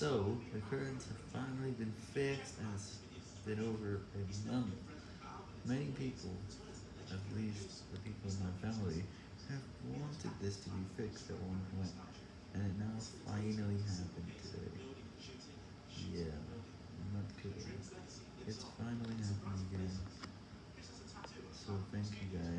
So, the currents have finally been fixed and it's been over a month. Many people, at least the people in my family, have wanted this to be fixed at one point, and it now finally happened today. Yeah, I'm not kidding. It's finally happening again. So thank you guys.